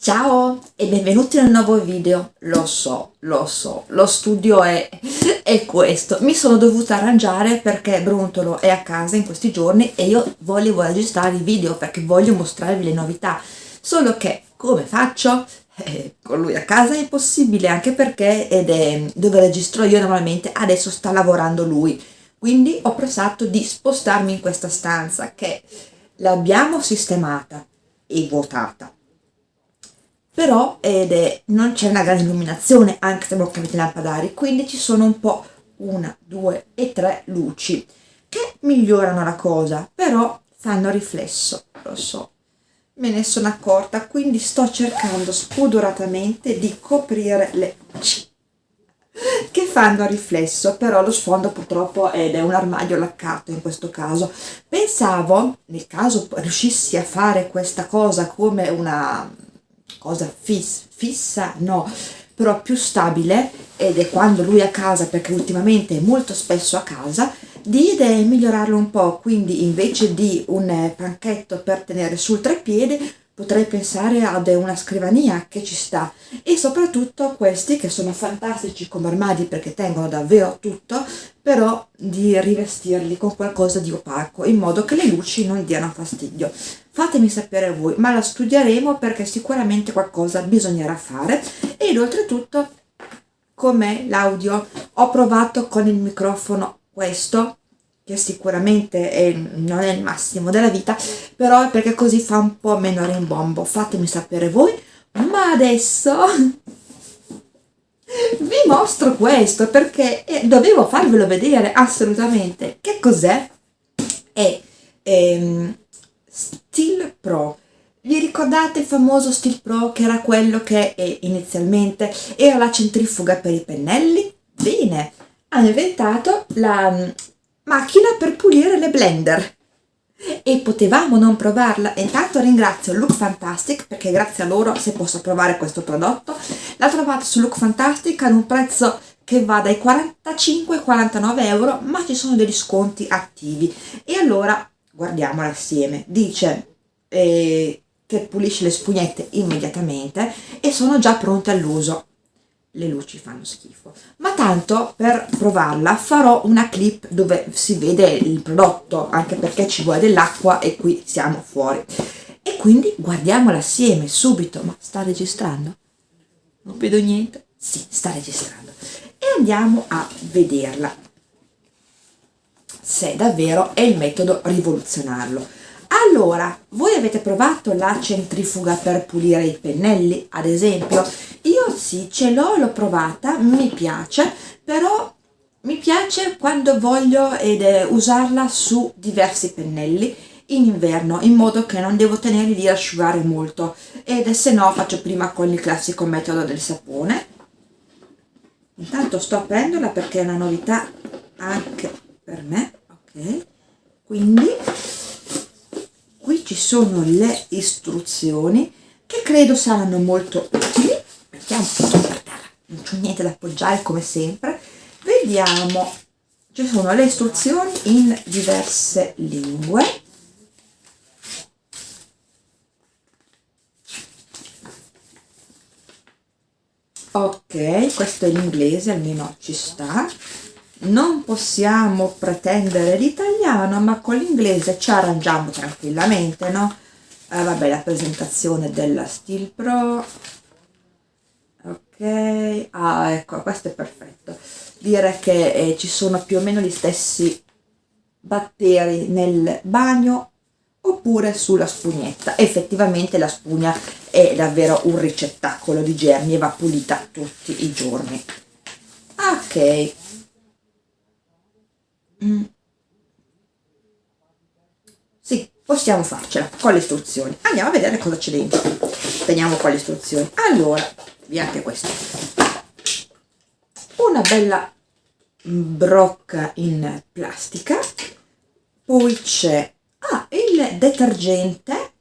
Ciao e benvenuti nel nuovo video, lo so, lo so, lo studio è, è questo, mi sono dovuta arrangiare perché Brontolo è a casa in questi giorni e io volevo registrare il video perché voglio mostrarvi le novità, solo che come faccio? Eh, con lui a casa è impossibile anche perché ed è dove registro io normalmente adesso sta lavorando lui, quindi ho pensato di spostarmi in questa stanza che l'abbiamo sistemata e vuotata però è, non c'è una grande illuminazione anche se abbiamo cambiato lampadari quindi ci sono un po' una, due e tre luci che migliorano la cosa però fanno riflesso lo so. Me ne sono accorta quindi sto cercando spudoratamente di coprire le luci che fanno riflesso però lo sfondo purtroppo ed è un armadio laccato in questo caso. Pensavo nel caso riuscissi a fare questa cosa come una cosa fis fissa no. Però più stabile ed è quando lui è a casa perché ultimamente è molto spesso a casa di idee migliorarlo un po' quindi invece di un eh, panchetto per tenere sul treppiede potrei pensare ad una scrivania che ci sta e soprattutto questi che sono fantastici come armadi perché tengono davvero tutto però di rivestirli con qualcosa di opaco in modo che le luci non diano fastidio. Fatemi sapere voi ma la studieremo perché sicuramente qualcosa bisognerà fare. Ed oltretutto com'è l'audio? Ho provato con il microfono questo che sicuramente è, non è il massimo della vita, però è perché così fa un po' meno rimbombo. Fatemi sapere voi, ma adesso vi mostro questo perché eh, dovevo farvelo vedere assolutamente. Che cos'è? È ehm, Steel Pro. Vi ricordate il famoso Steel Pro che era quello che inizialmente era la centrifuga per i pennelli? Bene, hanno inventato la macchina per pulire le blender. E potevamo non provarla. Intanto ringrazio Look Fantastic perché grazie a loro si posso provare questo prodotto la trovate su Look Fantastic ad un prezzo che va dai 45 ai 49 euro ma ci sono degli sconti attivi. E allora guardiamola assieme dice eh, che pulisce le spugnette immediatamente e sono già pronte all'uso le luci fanno schifo. Ma tanto per provarla farò una clip dove si vede il prodotto anche perché ci vuole dell'acqua e qui siamo fuori. E quindi guardiamola assieme subito. Ma sta registrando? non vedo niente? sì, sta registrando. E andiamo a vederla se davvero è il metodo rivoluzionarlo allora, voi avete provato la centrifuga per pulire i pennelli, ad esempio? Io sì, ce l'ho, l'ho provata, mi piace, però mi piace quando voglio ed, eh, usarla su diversi pennelli in inverno, in modo che non devo tenerli a asciugare molto, ed se no faccio prima con il classico metodo del sapone. Intanto sto aprendola perché è una novità anche per me, ok? Quindi qui ci sono le istruzioni che credo saranno molto utili. Mettiamo tutto per terra non c'è niente da appoggiare come sempre. Vediamo ci sono le istruzioni in diverse lingue. Ok questo è l'inglese almeno ci sta. Non possiamo pretendere l'italiano ma con l'inglese ci arrangiamo tranquillamente no? Eh, vabbè la presentazione della Steel Pro. Ok. Ah ecco questo è perfetto. Dire che eh, ci sono più o meno gli stessi batteri nel bagno oppure sulla spugnetta. Effettivamente la spugna è davvero un ricettacolo di germi e va pulita tutti i giorni. Ok. Mm. Sì, possiamo farcela con le istruzioni. Andiamo a vedere cosa c'è dentro. Teniamo qua le istruzioni. Allora, via anche questo. Una bella brocca in plastica. Poi c'è ah, il detergente,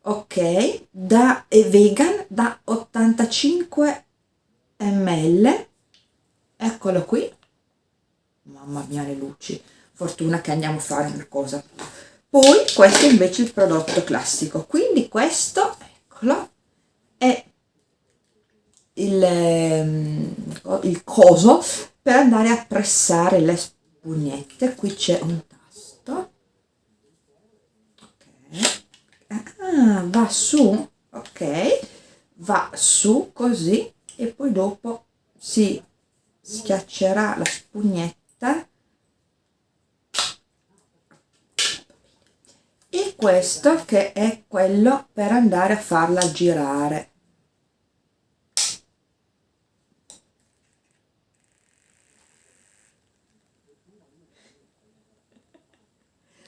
ok, da è vegan da 85 ml. Eccolo qui mamma mia le luci fortuna che andiamo a fare una cosa poi questo è invece il prodotto classico. Quindi questo eccolo è il, ehm, il coso per andare a pressare le spugnette. Qui c'è un tasto. Ok. Ah, va su ok. Va su così e poi dopo si schiaccerà la spugnetta e questo che è quello per andare a farla girare.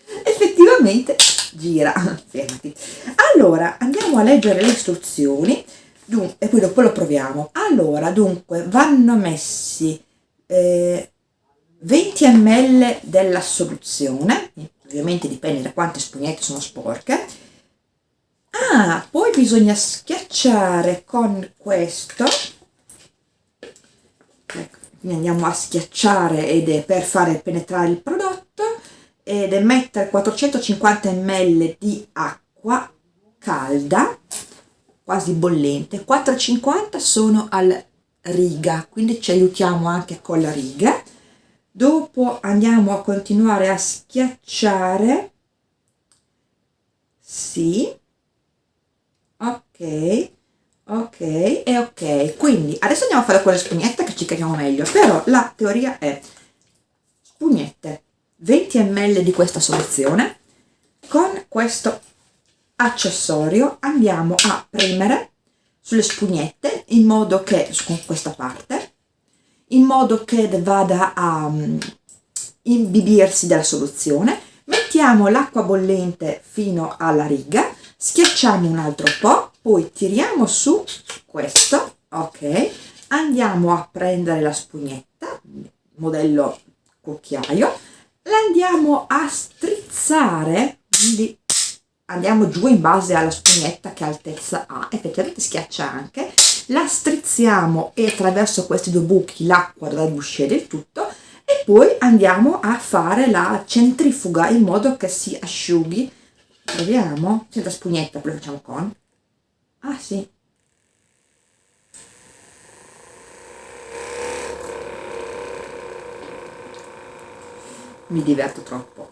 Effettivamente gira fermati allora andiamo a leggere le istruzioni. Dunque, e poi dopo lo proviamo. Allora dunque vanno messi eh, 20 ml della soluzione ovviamente dipende da quante spugnette sono sporche. Ah poi bisogna schiacciare con questo. Ecco, andiamo a schiacciare ed è per fare penetrare il prodotto ed è mettere 450 ml di acqua calda quasi bollente. 450 sono al riga quindi ci aiutiamo anche con la riga dopo andiamo a continuare a schiacciare. Sì. Ok. Ok. E ok. Quindi adesso andiamo a fare con le spugnette che ci capiamo meglio. Però la teoria è spugnette 20 ml di questa soluzione. Con questo accessorio andiamo a premere sulle spugnette in modo che con questa parte in modo che vada a um, imbibirsi della soluzione mettiamo l'acqua bollente fino alla riga schiacciamo un altro po' poi tiriamo su questo ok andiamo a prendere la spugnetta modello cucchiaio l'andiamo a strizzare quindi andiamo giù in base alla spugnetta che altezza ha effettivamente schiaccia anche la strizziamo e attraverso questi due buchi l'acqua uscire del tutto e poi andiamo a fare la centrifuga in modo che si asciughi. Proviamo. Senza spugnetta lo facciamo con. Ah sì. Mi diverto troppo.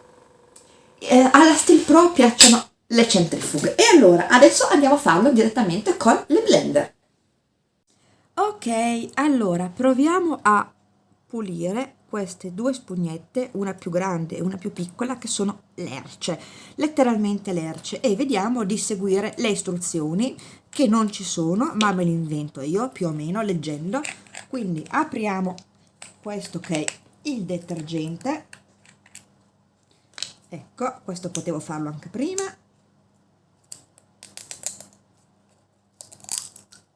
Eh, alla Steel Pro piacciono le centrifughe. E allora adesso andiamo a farlo direttamente con le blender ok allora proviamo a pulire queste due spugnette una più grande e una più piccola che sono lerce letteralmente lerce e vediamo di seguire le istruzioni che non ci sono ma me le invento io più o meno leggendo. Quindi apriamo questo che è il detergente. Ecco questo potevo farlo anche prima.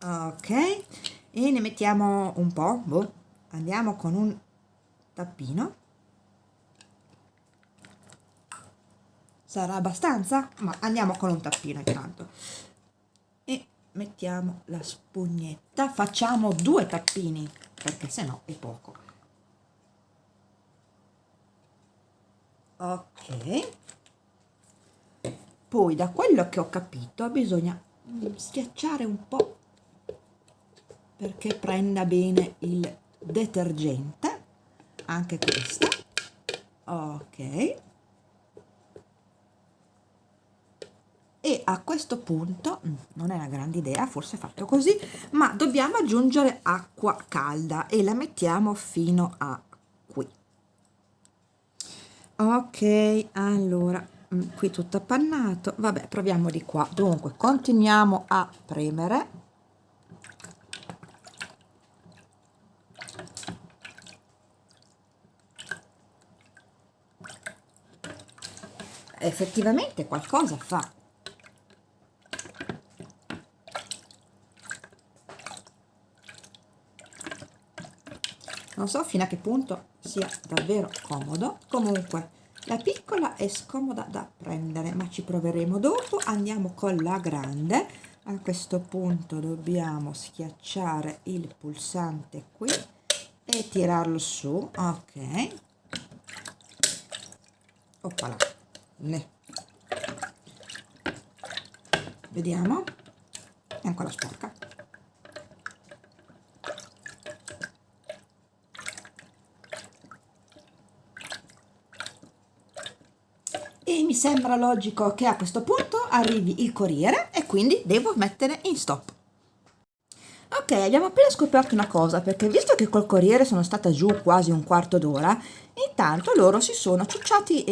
Ok e ne mettiamo un po' boh. andiamo con un tappino. Sarà abbastanza? ma andiamo con un tappino intanto. E mettiamo la spugnetta. Facciamo due tappini perché se no è poco. Ok. Poi da quello che ho capito bisogna schiacciare un po' perché prenda bene il detergente anche questa ok. E a questo punto mm, non è una grande idea forse fatto così ma dobbiamo aggiungere acqua calda e la mettiamo fino a ok allora mm, qui tutto appannato. Vabbè proviamo di qua. Dunque continuiamo a premere effettivamente qualcosa fa. Non so fino a che punto sia davvero comodo. Comunque la piccola è scomoda da prendere ma ci proveremo dopo. Andiamo con la grande. A questo punto dobbiamo schiacciare il pulsante qui e tirarlo su. Ok. Oppala ne. Vediamo. È ancora sporca. E mi sembra logico che a questo punto arrivi il corriere e quindi devo mettere in stop. Ok abbiamo appena scoperto una cosa perché visto che col corriere sono stata giù quasi un quarto d'ora intanto loro si sono ciucciati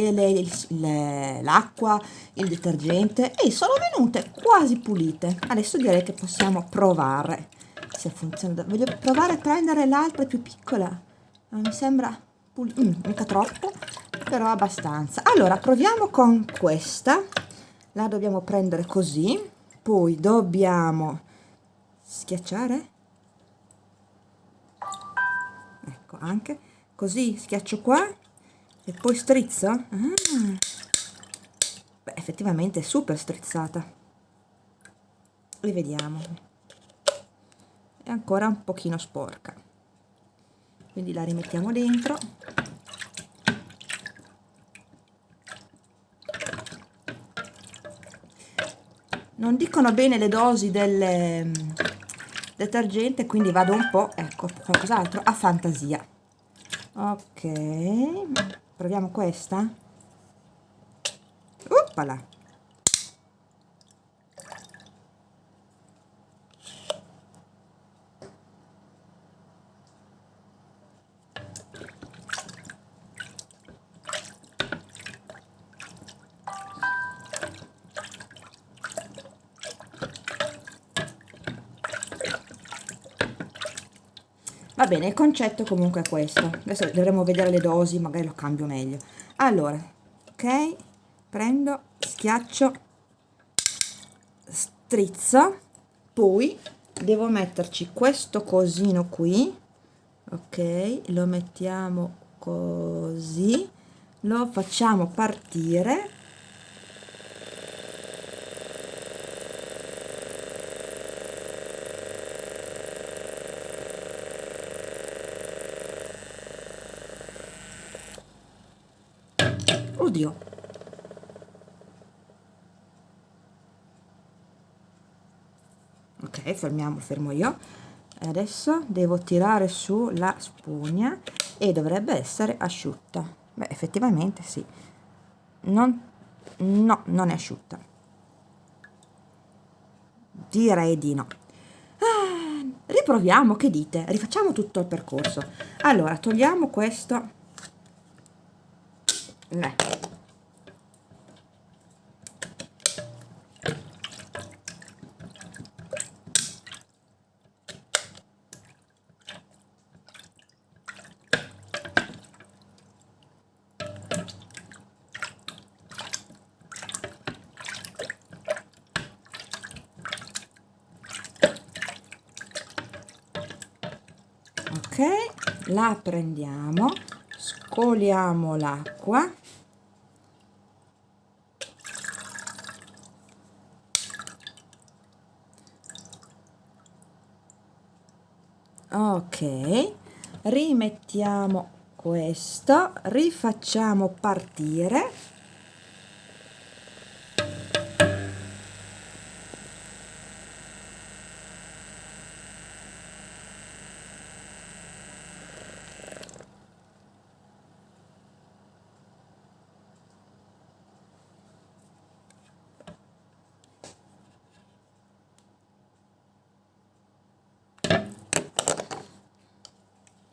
l'acqua il detergente e sono venute quasi pulite. Adesso direi che possiamo provare se funziona. Voglio provare a prendere l'altra più piccola. Non mi sembra pulita mm, mica troppo però abbastanza. Allora proviamo con questa. La dobbiamo prendere così poi dobbiamo schiacciare. Ecco anche così schiaccio qua e poi strizzo. Ah. beh effettivamente è super strizzata. Rivediamo è ancora un pochino sporca. Quindi la rimettiamo dentro. Non dicono bene le dosi del mm, detergente quindi vado un po' ecco qualcos'altro a fantasia ok proviamo questa Oppala. Va bene il concetto comunque è questo. Adesso dovremo vedere le dosi magari lo cambio meglio. Allora ok prendo schiaccio strizzo poi devo metterci questo cosino qui ok lo mettiamo così lo facciamo partire Oddio. Ok, fermiamo, fermo io. Adesso devo tirare su la spugna e dovrebbe essere asciutta. Beh, effettivamente sì. Non, no, non è asciutta. Direi di no. Ah, riproviamo, che dite? Rifacciamo tutto il percorso. Allora, togliamo questo Beh. ok la prendiamo scoliamo l'acqua. Ok rimettiamo questo rifacciamo partire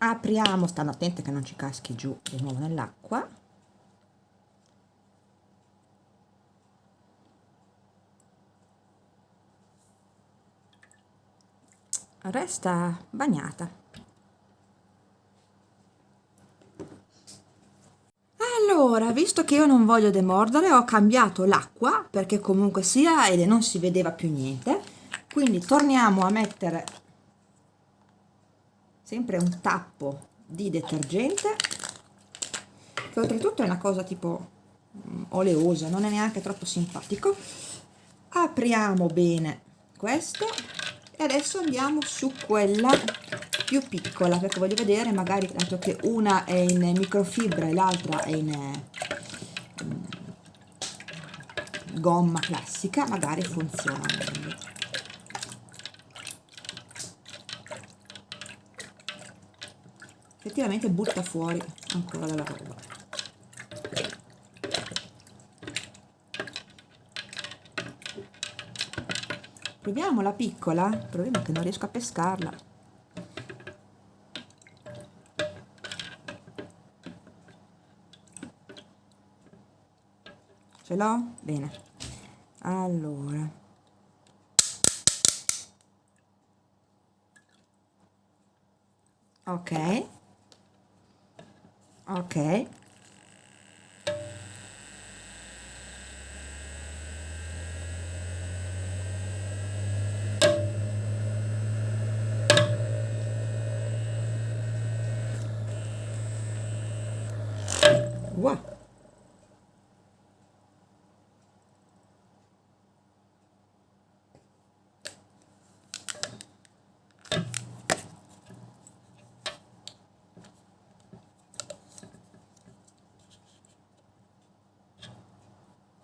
apriamo stando attente che non ci caschi giù di nuovo nell'acqua. Resta bagnata. Allora visto che io non voglio demordere ho cambiato l'acqua perché comunque sia e non si vedeva più niente. Quindi torniamo a mettere sempre un tappo di detergente che oltretutto è una cosa tipo mm, oleosa non è neanche troppo simpatico. Apriamo bene questo e adesso andiamo su quella più piccola perché voglio vedere magari dato che una è in microfibra e l'altra è in mm, gomma classica magari funziona meglio effettivamente butta fuori ancora della roba. Proviamo la piccola. È che non riesco a pescarla. Ce l'ho? bene. Allora. Ok ok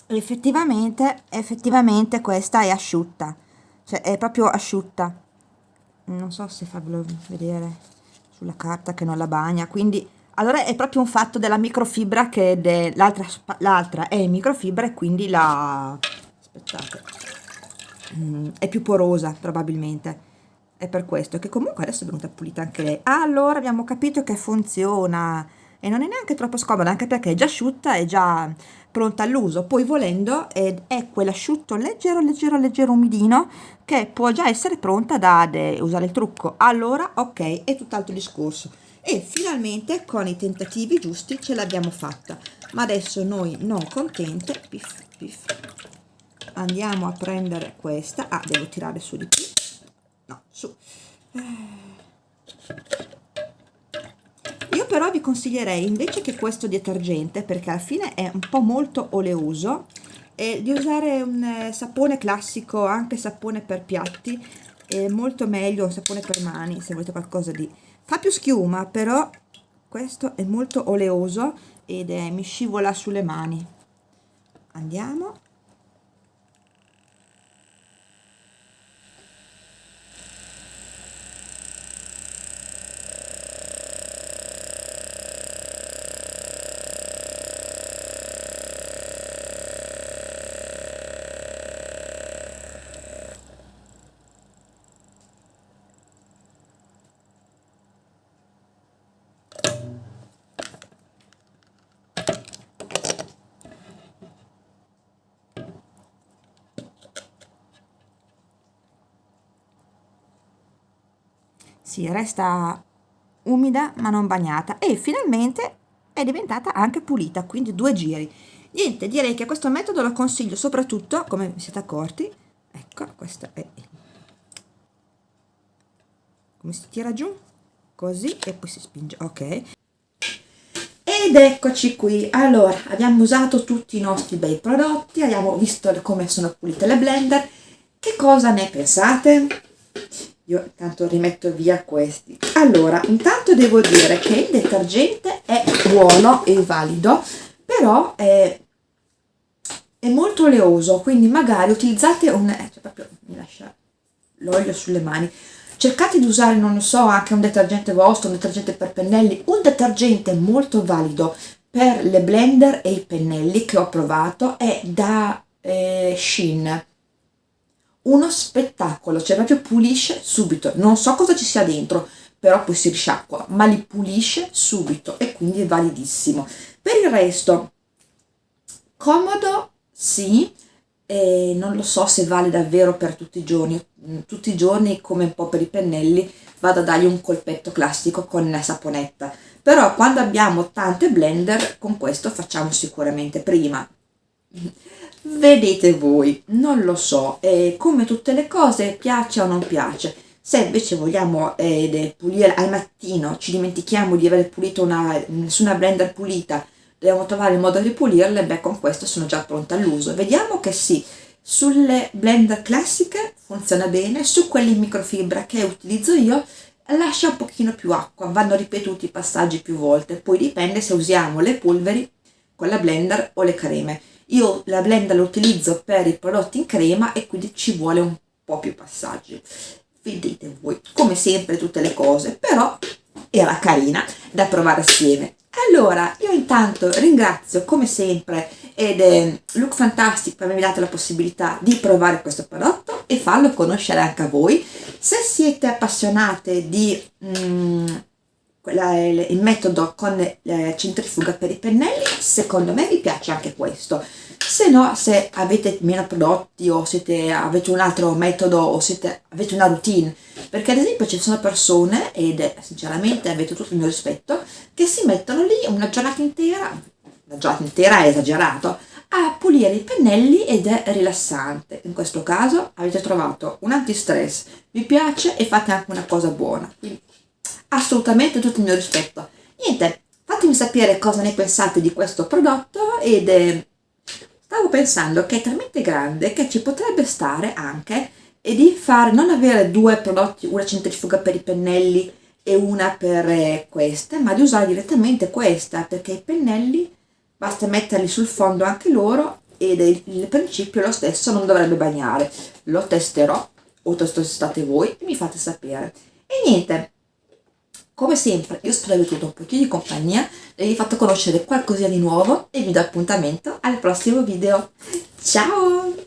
effettivamente effettivamente questa è asciutta. Cioè è proprio asciutta. Non so se farvelo vedere sulla carta che non la bagna quindi allora è proprio un fatto della microfibra che l'altra l'altra è microfibra e quindi la aspettate mm, è più porosa probabilmente. È per questo che comunque adesso è venuta pulita anche lei. Allora abbiamo capito che funziona e non è neanche troppo scomoda anche perché è già asciutta è già pronta all'uso. Poi volendo è, quell'asciutto leggero leggero leggero umidino che può già essere pronta da usare il trucco. Allora ok è tutt'altro discorso. E finalmente con i tentativi giusti ce l'abbiamo fatta. Ma adesso noi non contente piff, piff, andiamo a prendere questa. Ah devo tirare su di più no su io però vi consiglierei invece che questo detergente perché alla fine è un po' molto oleoso eh, di usare un eh, sapone classico anche sapone per piatti è molto meglio un sapone per mani se volete qualcosa di fa più schiuma però questo è molto oleoso ed è, mi scivola sulle mani. Andiamo sì, resta umida ma non bagnata e finalmente è diventata anche pulita, quindi due giri. Niente, direi che questo metodo lo consiglio soprattutto, come vi siete accorti, ecco, questo è come si tira giù, così e poi si spinge, ok. Ed eccoci qui, allora abbiamo usato tutti i nostri bei prodotti, abbiamo visto come sono pulite le blender, che cosa ne pensate? Io intanto rimetto via questi. Allora intanto devo dire che il detergente è buono e valido però è, è molto oleoso quindi magari utilizzate un eh, cioè proprio mi lascia l'olio sulle mani. Cercate di usare non lo so anche un detergente vostro un detergente per pennelli un detergente molto valido per le blender e i pennelli che ho provato è da eh, Shin uno spettacolo, cioè proprio pulisce subito, non so cosa ci sia dentro, però poi si risciacqua, ma li pulisce subito e quindi è validissimo. Per il resto, comodo, sì, e non lo so se vale davvero per tutti i giorni, tutti i giorni come un po' per i pennelli vado a dargli un colpetto classico con la saponetta, però quando abbiamo tante blender con questo facciamo sicuramente prima vedete voi, non lo so, eh, come tutte le cose piace o non piace. Se invece vogliamo eh, pulire al mattino, ci dimentichiamo di aver pulito una, nessuna blender pulita, dobbiamo trovare il modo di pulirle, beh con questo sono già pronta all'uso. Vediamo che sì, sulle blender classiche funziona bene, su quelle in microfibra che utilizzo io lascia un pochino più acqua, vanno ripetuti i passaggi più volte, poi dipende se usiamo le polveri con la blender o le creme io la blender la utilizzo per i prodotti in crema e quindi ci vuole un po' più passaggi. vedete voi come sempre tutte le cose però era carina da provare assieme allora io intanto ringrazio come sempre ed è Look Fantastic per avermi dato la possibilità di provare questo prodotto e farlo conoscere anche a voi se siete appassionate di mm, quella, il, il metodo con eh, centrifuga per i pennelli. Secondo me vi piace anche questo. Se no se avete meno prodotti o siete, avete un altro metodo o siete, avete una routine. Perché ad esempio ci sono persone ed sinceramente avete tutto il mio rispetto che si mettono lì una giornata intera una giornata intera è esagerato a pulire i pennelli ed è rilassante. In questo caso avete trovato un antistress. Vi piace e fate anche una cosa buona assolutamente tutto il mio rispetto. Niente, fatemi sapere cosa ne pensate di questo prodotto ed eh, stavo pensando che è talmente grande che ci potrebbe stare anche e di fare, non avere due prodotti, una centrifuga per i pennelli e una per eh, queste, ma di usare direttamente questa perché i pennelli basta metterli sul fondo anche loro ed il, principio lo stesso, non dovrebbe bagnare. Lo testerò o testate voi e mi fate sapere. E niente, come sempre, io spero di avervi avuto un pochino di compagnia e vi fatto conoscere qualcosina di nuovo e vi do appuntamento al prossimo video. Ciao!